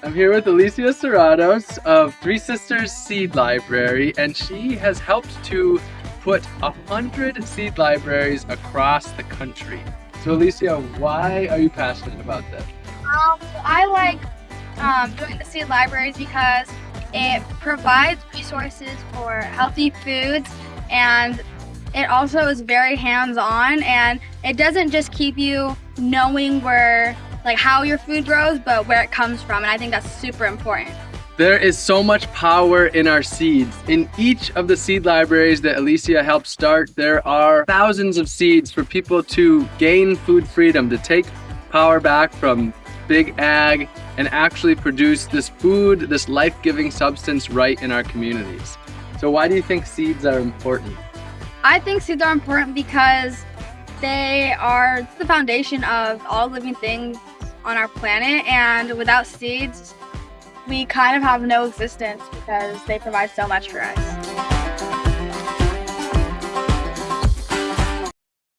I'm here with Alicia Serratos of Three Sisters Seed Library, and she has helped to put a hundred seed libraries across the country. So Alicia, why are you passionate about this? Um, I like um, doing the seed libraries because it provides resources for healthy foods and it also is very hands-on and it doesn't just keep you knowing where like how your food grows but where it comes from and I think that's super important. There is so much power in our seeds. In each of the seed libraries that Alicia helped start, there are thousands of seeds for people to gain food freedom, to take power back from big ag and actually produce this food, this life-giving substance right in our communities. So why do you think seeds are important? I think seeds are important because they are the foundation of all living things on our planet and without seeds we kind of have no existence because they provide so much for us.